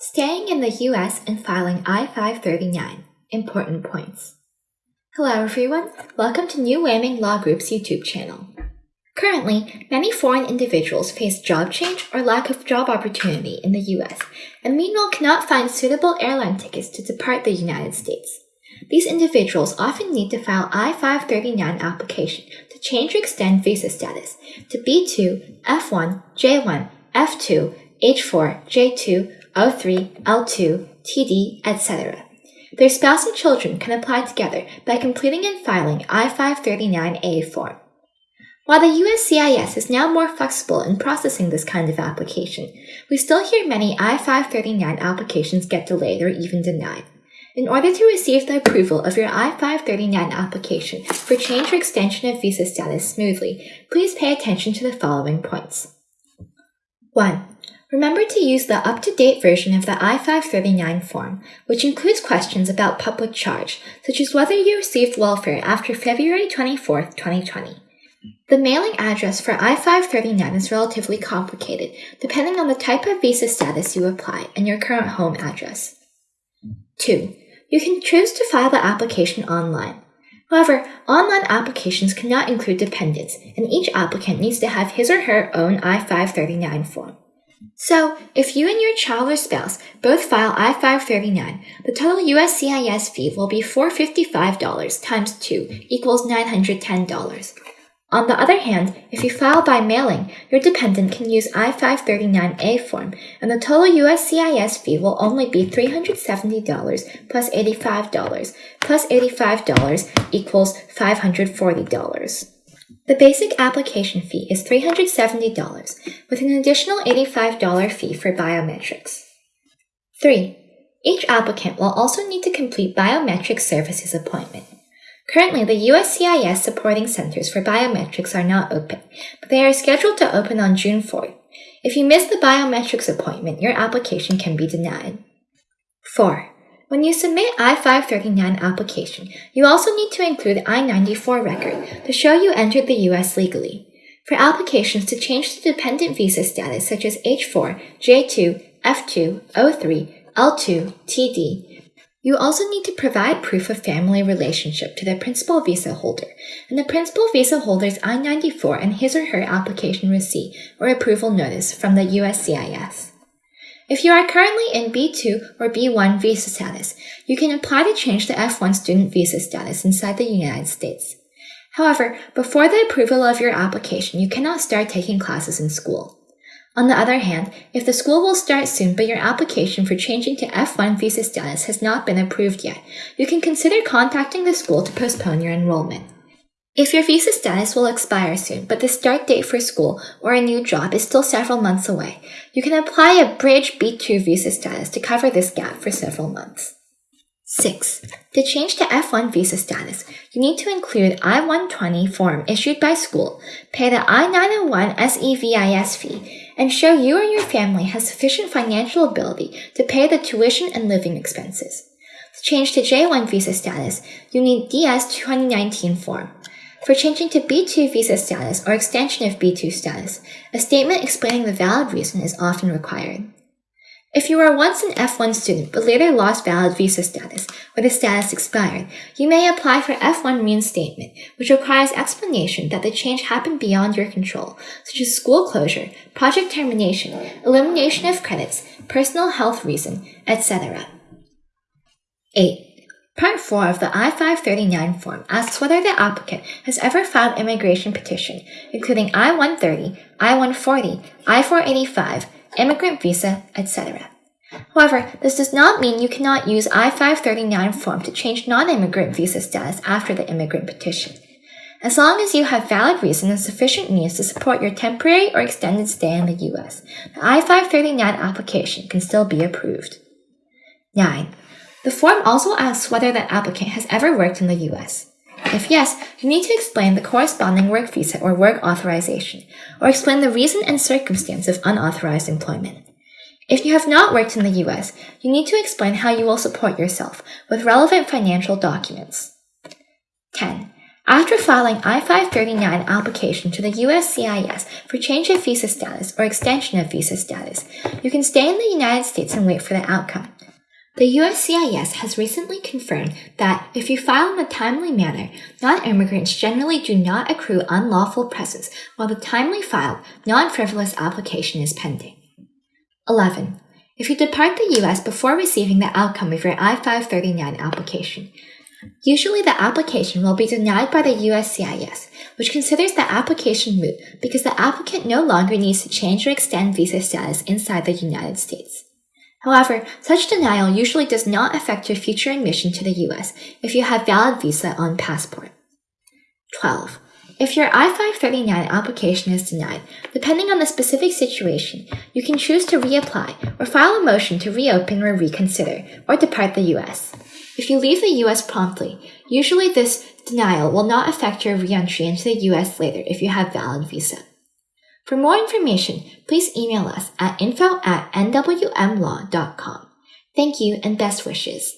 Staying in the US and filing I-539. Important points. Hello everyone, welcome to New Wanming Law Group's YouTube channel. Currently, many foreign individuals face job change or lack of job opportunity in the US, and meanwhile cannot find suitable airline tickets to depart the United States. These individuals often need to file I-539 application to change or extend visa status to B2, F1, J1, F2, H4, J2, O3, L2, TD, etc. Their spouse and children can apply together by completing and filing I-539A form. While the USCIS is now more flexible in processing this kind of application, we still hear many I-539 applications get delayed or even denied. In order to receive the approval of your I-539 application for change or extension of visa status smoothly, please pay attention to the following points. 1. Remember to use the up-to-date version of the I-539 form, which includes questions about public charge, such as whether you received welfare after February 24, 2020. The mailing address for I-539 is relatively complicated, depending on the type of visa status you apply and your current home address. 2. You can choose to file the application online. However, online applications cannot include dependents, and each applicant needs to have his or her own I-539 form. So, if you and your child or spouse both file I-539, the total USCIS fee will be $455 times 2 equals $910. On the other hand, if you file by mailing, your dependent can use I-539A form, and the total USCIS fee will only be $370 plus $85, plus $85 equals $540. The basic application fee is $370, with an additional $85 fee for biometrics. 3. Each applicant will also need to complete biometric services appointment. Currently, the USCIS supporting centers for biometrics are not open, but they are scheduled to open on June 4th. If you miss the biometrics appointment, your application can be denied. 4. When you submit I-539 application, you also need to include I-94 record to show you entered the U.S. legally. For applications to change the dependent visa status such as H4, J2, F2, O3, L2, TD, you also need to provide proof of family relationship to the principal visa holder and the principal visa holder's I-94 and his or her application receipt or approval notice from the USCIS. If you are currently in B2 or B1 visa status, you can apply to change the F1 student visa status inside the United States. However, before the approval of your application, you cannot start taking classes in school. On the other hand, if the school will start soon but your application for changing to F1 visa status has not been approved yet, you can consider contacting the school to postpone your enrollment. If your visa status will expire soon, but the start date for school or a new job is still several months away, you can apply a Bridge B2 visa status to cover this gap for several months. 6. To change to F1 visa status, you need to include I-120 form issued by school, pay the I-901 SEVIS fee, and show you or your family has sufficient financial ability to pay the tuition and living expenses. To change to J1 visa status, you need DS-2019 form. For changing to B2 visa status or extension of B2 status, a statement explaining the valid reason is often required. If you were once an F1 student but later lost valid visa status or the status expired, you may apply for F1 reinstatement, which requires explanation that the change happened beyond your control, such as school closure, project termination, elimination of credits, personal health reason, etc. 8. Part 4 of the I-539 form asks whether the applicant has ever filed immigration petition, including I-130, I-140, I-485, immigrant visa, etc. However, this does not mean you cannot use I-539 form to change non-immigrant visa status after the immigrant petition. As long as you have valid reason and sufficient means to support your temporary or extended stay in the U.S., the I-539 application can still be approved. 9. The form also asks whether the applicant has ever worked in the US. If yes, you need to explain the corresponding work visa or work authorization, or explain the reason and circumstance of unauthorized employment. If you have not worked in the US, you need to explain how you will support yourself with relevant financial documents. 10. After filing I-539 application to the USCIS for change of visa status or extension of visa status, you can stay in the United States and wait for the outcome. The USCIS has recently confirmed that if you file in a timely manner, non-immigrants generally do not accrue unlawful presence while the timely filed, non-frivolous application is pending. 11. If you depart the U.S. before receiving the outcome of your I-539 application, Usually the application will be denied by the USCIS, which considers the application moot because the applicant no longer needs to change or extend visa status inside the United States. However, such denial usually does not affect your future admission to the US if you have valid visa on passport. 12. If your I-539 application is denied, depending on the specific situation, you can choose to reapply or file a motion to reopen or reconsider or depart the US. If you leave the US promptly, usually this denial will not affect your reentry into the US later if you have valid visa. For more information, please email us at info at nwmlaw.com. Thank you and best wishes.